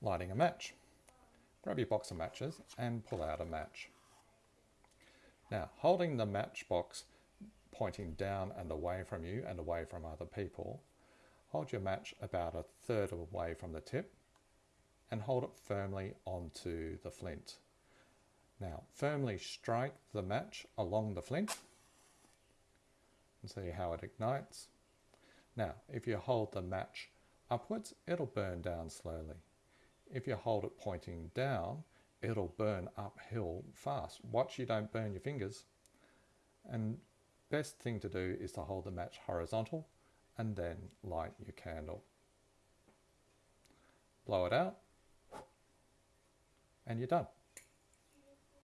lighting a match. Grab your box of matches and pull out a match. Now, holding the matchbox pointing down and away from you and away from other people, hold your match about a third of the from the tip and hold it firmly onto the flint. Now, firmly strike the match along the flint and see how it ignites. Now, if you hold the match upwards, it'll burn down slowly. If you hold it pointing down, it'll burn uphill fast. Watch you don't burn your fingers. And best thing to do is to hold the match horizontal and then light your candle. Blow it out and you're done.